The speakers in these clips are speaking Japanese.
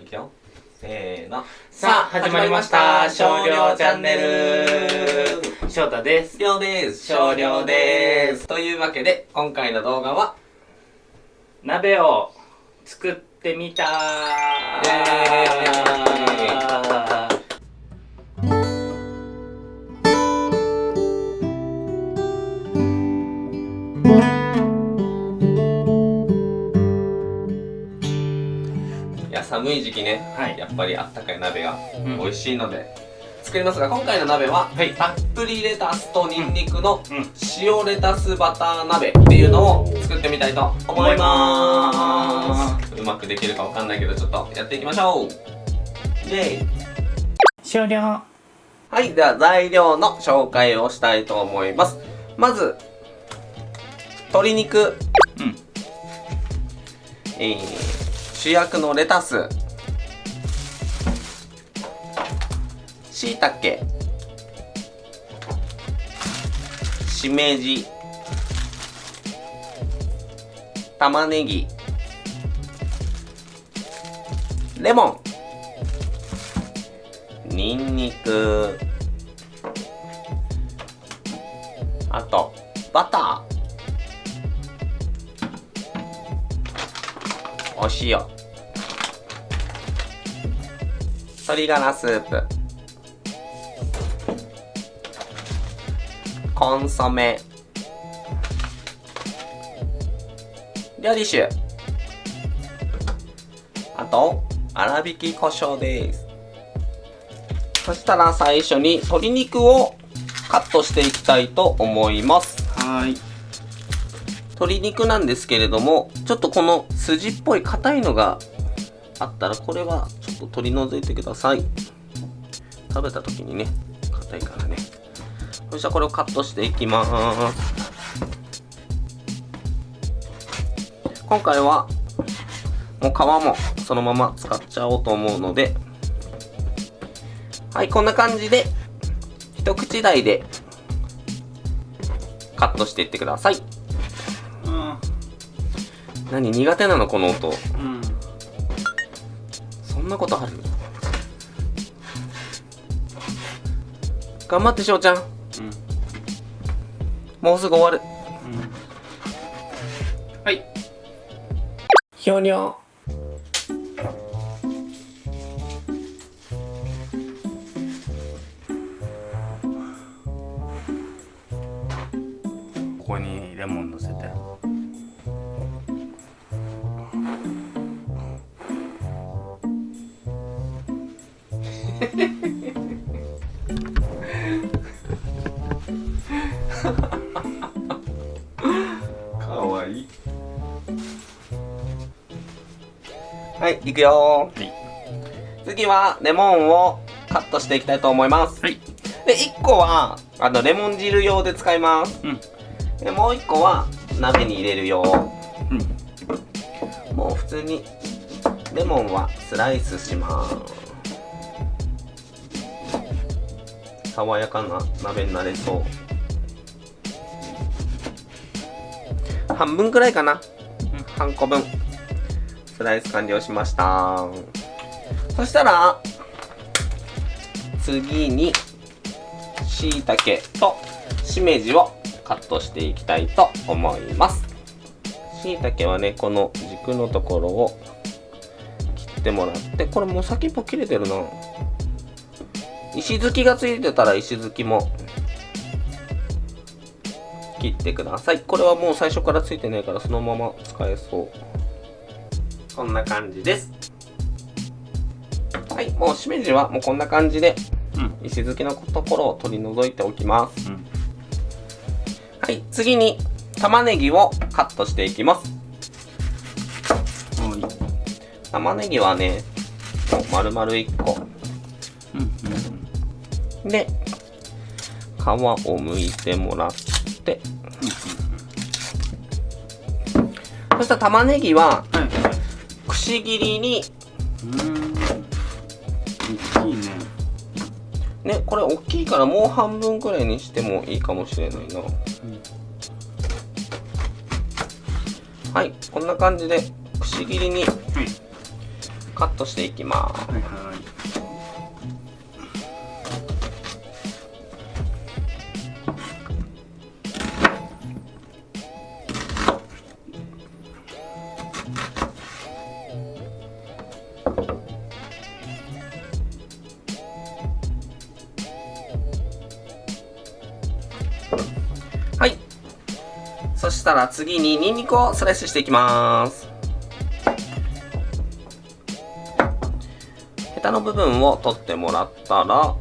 いくよせーのさあ、始まりました。少量チャンネル。翔太です。りょうです少量ですというわけで今回の動画は鍋を作ってみたイエいや寒い時期ね、はい。やっぱりあったかい鍋がうん。美味しいので、作りますが今回の鍋は、はい。たっぷりレタスとニンニクのうん。塩レタスバター鍋っていうのを作ってみたいと思います。うまくできるかわかんないけどちょっとやっていきましょう。イエイ少量。はい。では材料の紹介をしたいと思います。まず鶏肉。うん。えー主役のレタス。しいたけしめじ。玉ねぎ。レモン。にんにくあとバター。お塩鶏ガラスープ。コンソメ。料理酒。あと粗挽き胡椒です。そしたら最初に鶏肉をカットしていきたいと思います。はい。鶏肉なんですけれどもちょっとこの筋っぽい硬いのがあったらこれはちょっと取り除いてください。食べた時にね硬いからね。そしたらこれをカットしていきます。今回はもう皮もそのまま使っちゃおうと思うので。はいこんな感じで一口大でカットしていってください。何苦手なのこの音うん。そんなことある？頑張ってしょうちゃんうん。もうすぐ終わるはい。ひょにょここにレモン乗せて。はいいくよはい。次はレモンをカットしていきたいと思います。はい。で1個はあのレモン汁用で使います。うん。でもう1個は鍋に入れる用うん。もう普通にレモンはスライスします。爽やかな鍋になれそう。半分くらいかな、半個分スライス完了しました。そしたら次にしいたけとしめじをカットしていきたいと思います。しいたけはねこの軸のところを切ってもらってこれもう先っぽ切れてるな。石突きがついてたら石突きも切ってください。これはもう最初からついてないからそのまま使えそう。こんな感じですはいもうしめじはもうこんな感じでうん。石突きのところを取り除いておきますうん。はい次に玉ねぎをカットしていきますはい。玉ねぎはねもう丸々1個うん。で皮を剥いてもらってそしたら玉ねぎはし切りに。うん。大きいね。ねこれ大きいからもう半分くらいにしてもいいかもしれないな。はいこんな感じでくし切りにカットしていきます。はいはいしたら次にニンニクをスライスしていきます。ヘタの部分を取ってもらったら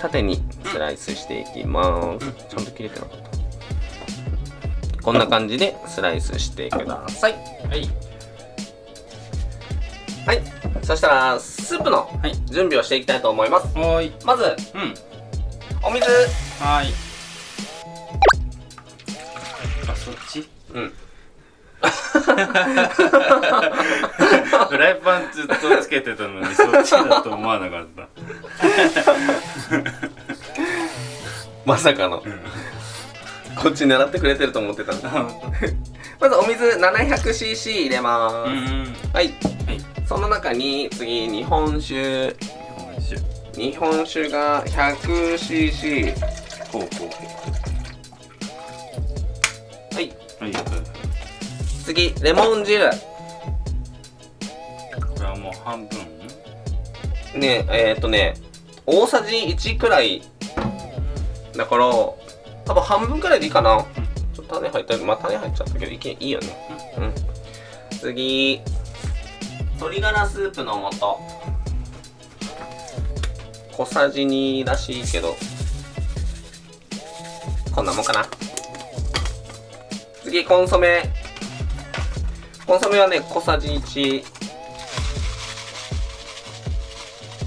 縦にスライスしていきます、ちゃんと切れてなかった。こんな感じでスライスしてくださいはい。はい。そしたらスープのはい。準備をしていきたいと思います。はーい。まずうん。お水。はーい。あそっち？うん。フライパンずっとつけてたのにそっちだと思わなかった。まさかの。こっち狙ってくれてると思ってた まずお水 700cc 入れまうんうす、ん。はいはいその中に次日本酒。日本酒。が 100cc ほうほうほはい、うはい。次レモン汁。これはもう半分？ねえー、っとね大さじ1くらい。だから多分半分くらいでいいかな。ちょっと種入ったまあ種入っちゃったけどいけいいよね。うん。次鶏ガラスープの素。小さじ2らしいけど。こんなもんかな。次コンソメ。コンソメはね小さじ1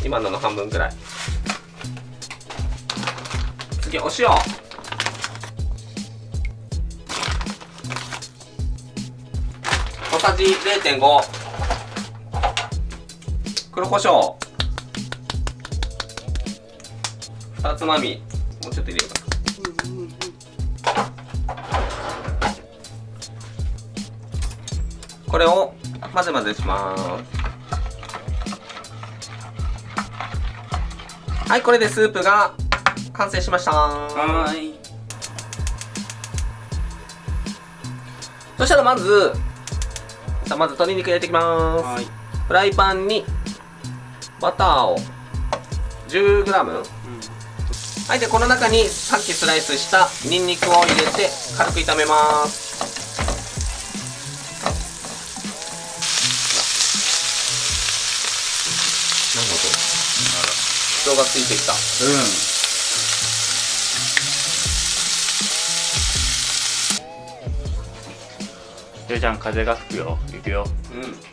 今のの半分くらい。次お塩。小さじ0.5黒胡椒。2つまみ。もうちょっと入れようかこれを混ぜ混ぜします。はいこれでスープが完成しました。はーい。そしたらまずさあまず鶏肉入れていきます。フライパンにバターを。10g はいでこの中にさっきスライスしたニンニクを入れて軽く炒めます。なんだと人がついてきた。うん。ようちゃん風が吹くよ。行くよ。うん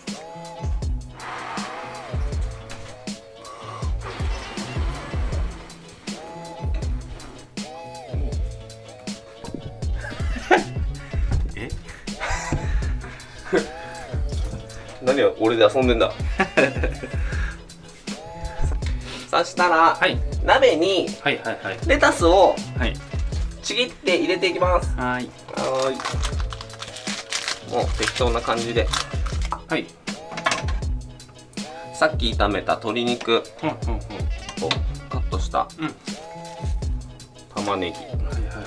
何を俺で遊んでんだ。そしたら、はい。鍋にレタスをはい。ちぎって入れていきます。はーい。はーい。もう適当な感じで。はい。さっき炒めた鶏肉。ほんほんほん。とカットした玉ねぎ。はいはいは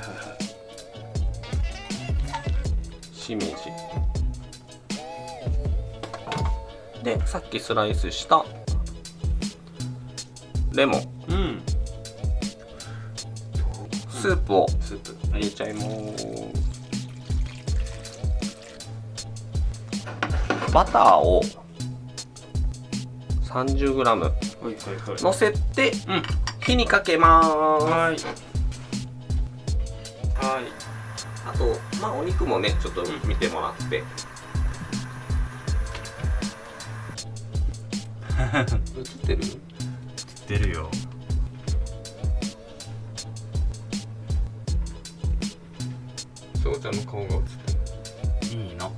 い。しめじでさっきスライスしたレモン。うん。スープをスープ。入れちゃいます。バターを 30g はいはいはい。のせてうん。火にかけます。はい。はい。あとまあお肉もねちょっと見てもらって 映ってる？出るよ。翔ちゃんの顔が映ってる。いいの。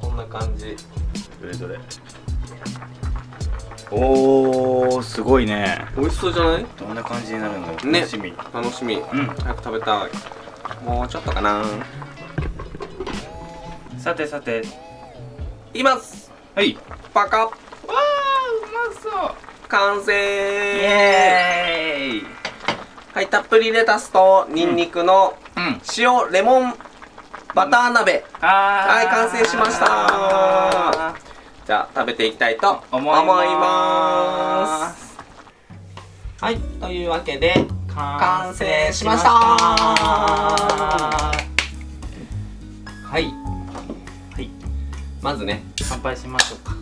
こんな感じ。どれどれ？おーすごいね。美味しそうじゃない？どんな感じになるんだろうね。楽しみ。楽しみ。うん。早く食べたい。もうちょっとかな。さてさて。いきます。はい。パカ完成。はいたっぷりレタスとニンニクのうん。塩レモンバター鍋。あはい完成しました。じゃあ食べていきたいと思います。はいというわけで完成しました。はい。はい。まずね 乾杯しましょうか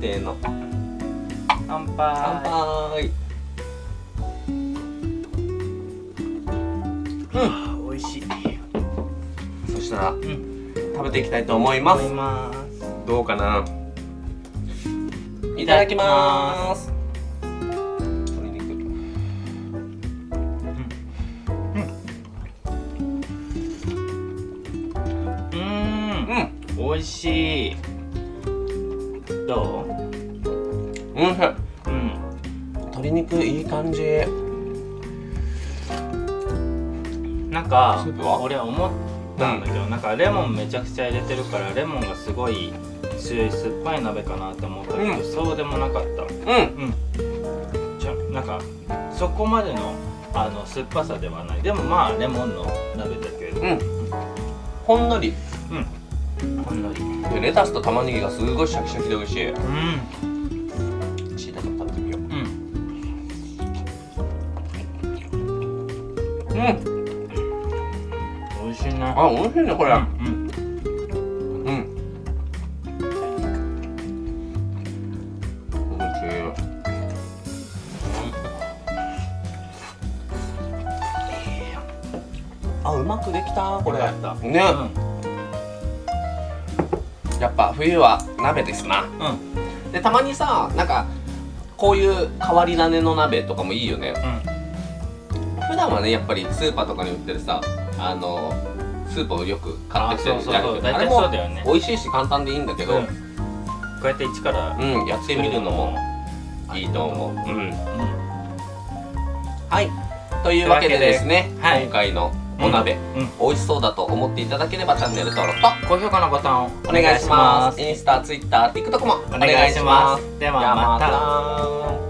お安定の。乾杯。乾杯。あ美味しい。そしたらうん。食べていきたいと思います。どうかな？いただきます。うん。美味しいどう？うんうん。鶏肉いい感じ。なんかスープは？俺思ったんだけど、なんかレモンめちゃくちゃ入れてるからレモンがすごい強い酸っぱい鍋かなって思ったけど、うん。そうでもなかった。うん。うん。じゃなんかそこまでのあの酸っぱさではない。でもまあレモンの鍋だけど。うん。ほんのり。うんほん。のりうんでレタスと玉ねぎがすごいシャキシャキで美味しい。しいたけも食べてみよう。うん。うん。美味しいなあ美味しいねこれ。うんうん。美味しい。あうまくできたこれ。ね、うんやっぱ冬は鍋ですな。うん。でたまにさなんかこういう変わり種の鍋とかもいいよね。うん。普段はねやっぱりスーパーとかに売ってるさあのスープをよく買ってきてるあそうそうやるけどあれも美味しいし簡単でいいんだけど、うん。こうやって一からうん、やってみるのもいいと思う。うん。うん。はい。というわけでですね、はい。今回のお鍋、うん。美味しそうだと思っていただければチャンネル登録と高評価のボタンをお願いします。インスタ、ツイッター、TikTok もおお願いします。ではまた